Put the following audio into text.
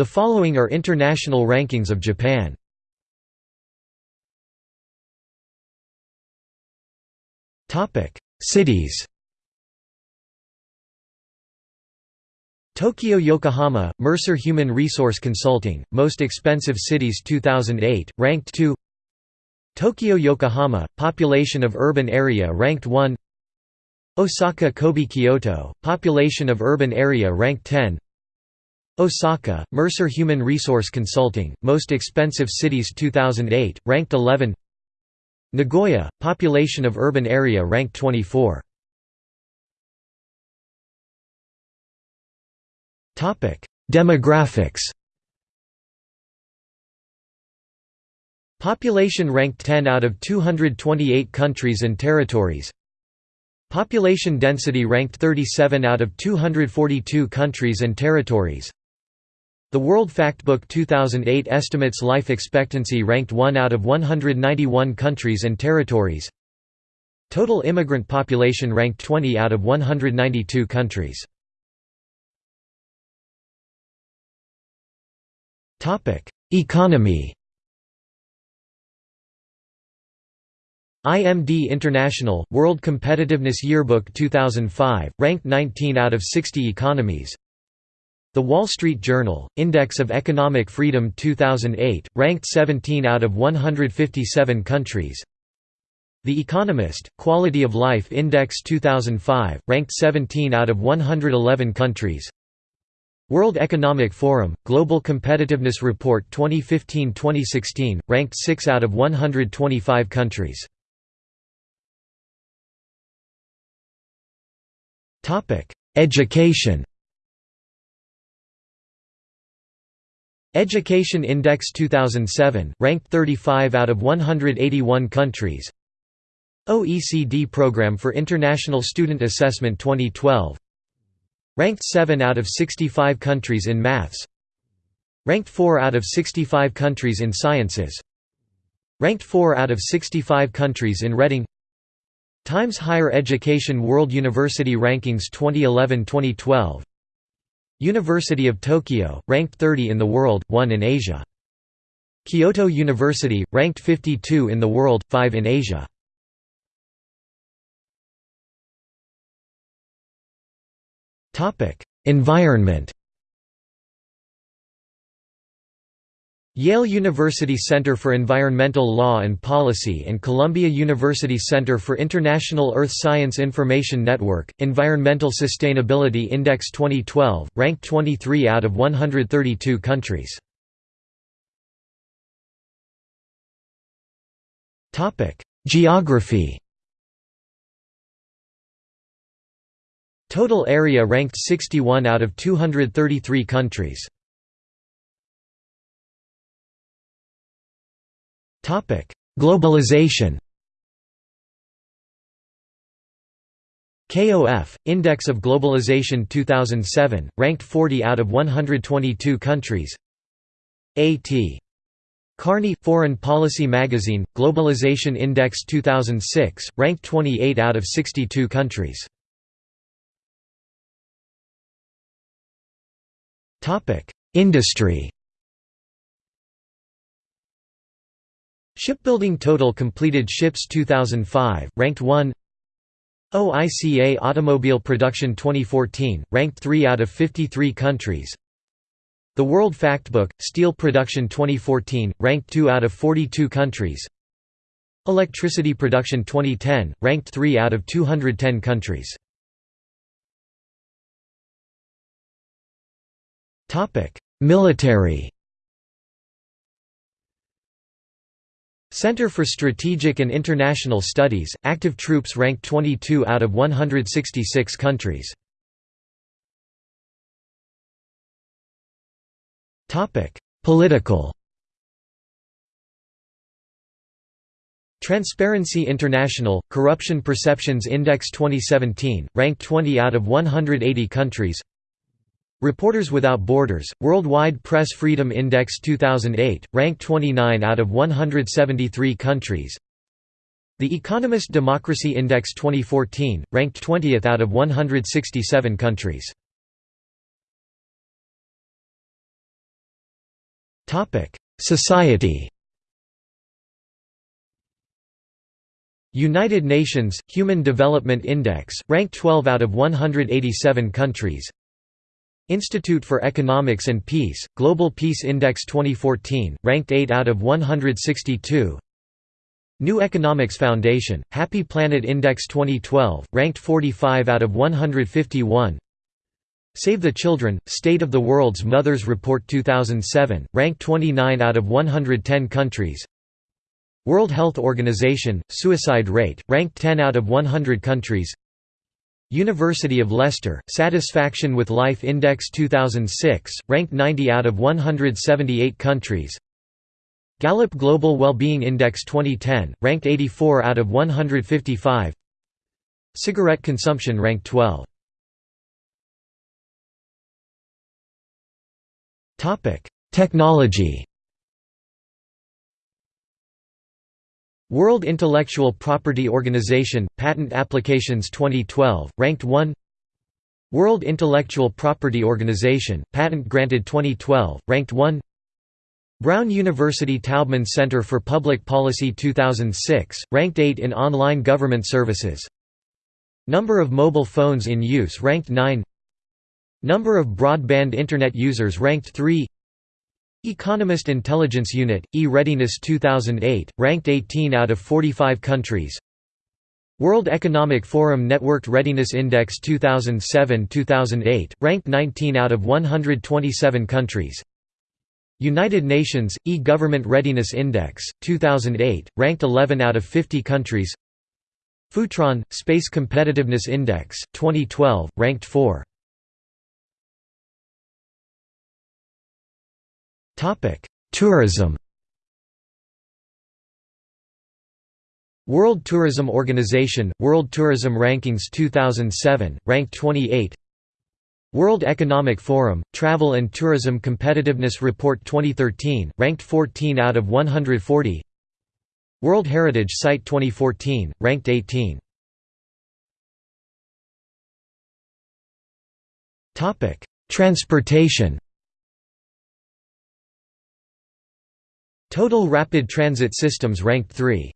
The following are international rankings of Japan. Topic: Cities. Tokyo Yokohama, Mercer Human Resource Consulting, Most Expensive Cities 2008, ranked 2 Tokyo Yokohama, Population of Urban Area ranked 1 Osaka Kobe Kyoto, Population of Urban Area ranked 10 Osaka, Mercer Human Resource Consulting, Most Expensive Cities 2008, ranked 11 Nagoya, Population of Urban Area ranked 24 Demographics. Population ranked 10 out of 228 countries and territories. Population density ranked 37 out of 242 countries and territories The World Factbook 2008 estimates life expectancy ranked 1 out of 191 countries and territories. Total immigrant population ranked 20 out of 192 countries. Topic: Economy. IMD International, World Competitiveness Yearbook 2005, ranked 19 out of 60 economies The Wall Street Journal, Index of Economic Freedom 2008, ranked 17 out of 157 countries. The Economist, Quality of Life Index 2005, ranked 17 out of 111 countries. World Economic Forum, Global Competitiveness Report 2015-2016, ranked 6 out of 125 countries. Education Education Index 2007, ranked 35 out of 181 countries. OECD Programme for International Student Assessment 2012 Ranked 7 out of 65 countries in maths. Ranked 4 out of 65 countries in sciences. Ranked 4 out of 65 countries in Reading. Times Higher Education World University Rankings 2011-2012 University of Tokyo, ranked 30 in the world, 1 in Asia. Kyoto University, ranked 52 in the world, 5 in Asia. Environment Yale University Center for Environmental Law and Policy and Columbia University Center for International Earth Science Information Network, Environmental Sustainability Index 2012, ranked 23 out of 132 countries. Geography Total area ranked 61 out of 233 countries. Globalization. KOF, Index of Globalization 2007, ranked 40 out of 122 countries. A.T. Kearney Foreign Policy Magazine, Globalization Index 2006, ranked 28 out of 62 countries. Industry Shipbuilding Total Completed Ships 2005, ranked 1 OICA Automobile Production 2014, ranked 3 out of 53 countries. The World Factbook, Steel Production 2014, ranked 2 out of 42 countries. Electricity Production 2010, ranked 3 out of 210 countries. Military Center for Strategic and International Studies, active troops ranked 22 out of 166 countries. Political Transparency International, Corruption Perceptions Index 2017, ranked 20 out of 180 countries Reporters Without Borders, Worldwide Press Freedom Index 2008, ranked 29 out of 173 countries. The Economist Democracy Index 2014, ranked 20th out of 167 countries. Society. United Nations Human Development Index ranked 12 out of 187 countries Institute for Economics and Peace Global Peace Index 2014 ranked 8 out of 162 New Economics Foundation Happy Planet Index 2012 ranked 45 out of 151 Save the Children State of the World's Mothers Report 2007 ranked 29 out of 110 countries. World Health Organization, suicide rate, ranked 10 out of 100 countries University of Leicester, Satisfaction with Life Index 2006, ranked 90 out of 178 countries. Gallup Global Wellbeing Index 2010, ranked 84 out of 155 Cigarette consumption ranked 12 Technology World Intellectual Property Organization – Patent Applications 2012, ranked 1 World Intellectual Property Organization – Patent Granted 2012, ranked 1 Brown University Taubman Center for Public Policy 2006, ranked 8 in online government services. Number of mobile phones in use ranked 9 Number of broadband Internet users ranked 3 Economist Intelligence Unit, E-Readiness 2008, ranked 18 out of 45 countries. World Economic Forum Networked Readiness Index 2007-2008, ranked 19 out of 127 countries. United Nations, E-Government Readiness Index, 2008, ranked 11 out of 50 countries. Futron, Space Competitiveness Index, 2012, ranked 4 Tourism World Tourism Organization, World Tourism Rankings 2007, ranked 28 World Economic Forum, Travel and Tourism Competitiveness Report 2013, ranked 14 out of 140 World Heritage Site 2014, ranked 18 Transportation Total Rapid Transit Systems ranked 3